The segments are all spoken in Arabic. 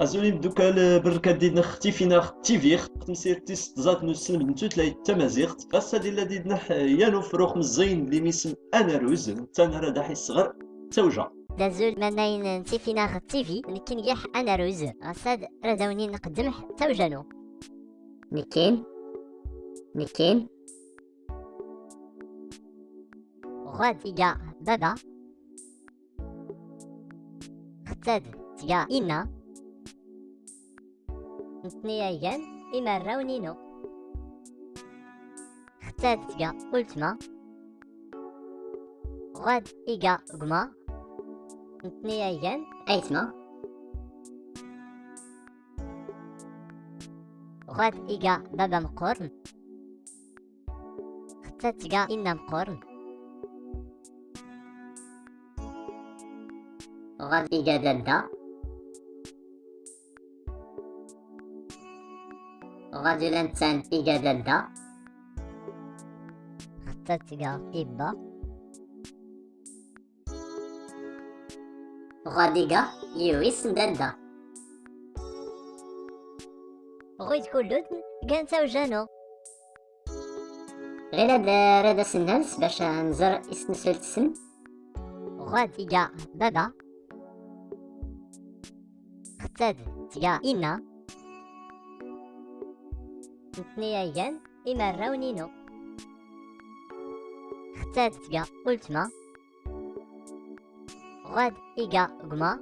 ازولي بدوك البركات ديالنا اختفينا تيفيخ تمسير تيست زات نسلم بنتو تلاي تمازيغت غاسا ديال ديدنا يانو فروخ مزين اللي ميسم أنا روز تانا راه داحي الصغر توجا دازول مناين نتيفينا تيفي نكين يح أنا روز غساد رداوني نقدم توجانو نكين نكين. غاد إيجا بابا. ختاد تيا إنا. نتنيا يان إما راونينو ختاد تيا أولتما غاد إيجا غما نتنيا يان أيتما غاد إيجا بابا مقورن ختاد تيا إنا مقورن غادي غادي لنتان إجددا خطتك إبا غادي جا يويس ددا غويت كلود كان توجانو غير هاد راه سنانس باش نزر اسم سلسل غادي جا بابا ختاد تيا إنا نتنيا إما راونينو ختاد تيا أولتما غاد إيجا غما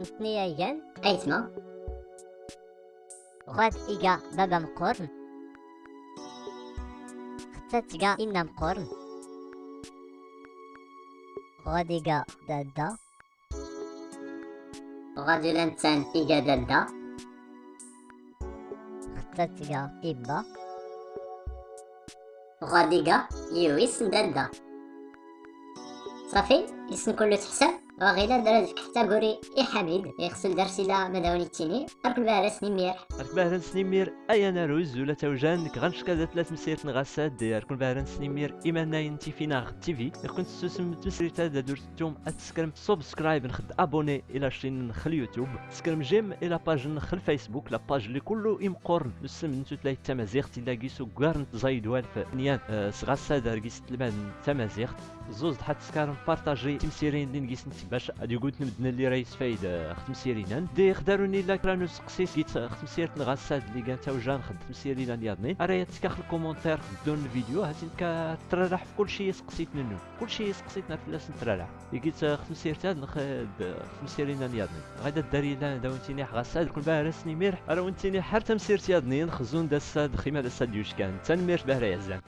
نتنيا أيتما غاد إيجا بابا مقورن ختاد تيا خطتك إبا. غاديكا يويس دادا صافي اسم كله تحسب. وغيلا درا ديك حتى قوري إي حميد يغسل درسيلا مداوني التيني. أركل بها سنيمير أركل بها سنيمير أيا ناروز ولا توجان نك غنشكا ثلاث مسيرت نغاسات دي أركل بها سنيمير إما ناين تيفينا تيفي كنت تسوسم تمسريتا دا درتوم أتسكرم سبسكرايب نخد أبوني إلى شين نخل يوتيوب. تسكرم جيم إلى باج نخل فيسبوك لا باج اللي كله إمقورن نسم نتو تلاقي تمازيغ تلاقيسو كارن تزايد والف نيان. أه سغاسا داركيس تلمان تمازيغ زوز حتى سكارم بارطاجي تمسيرين اللي نقيس باش غادي قلت نبدنا اللي راهي فايد آه، ختم سيرينا دي خداروني لا كرانو سقسيس قيت آه، ختم سيرت نغاساد اللي كان توجان خدم سيرينا نياضني راهي تكاخ الكومونتير دون الفيديو هاتي ترالح في كل شيء سقسيت منه كل شيء سقسيتنا في لاس نترالح لقيت آه، ختم سيرت هاد نخ ختم سيرينا نياضني غادا داري لا داونتيني غاساد كل باه رسني ميرح. راه وانتيني حتى مسيرت ياضني نخزون داساد خيمة داساد يوش كان. تنمير باه يا زان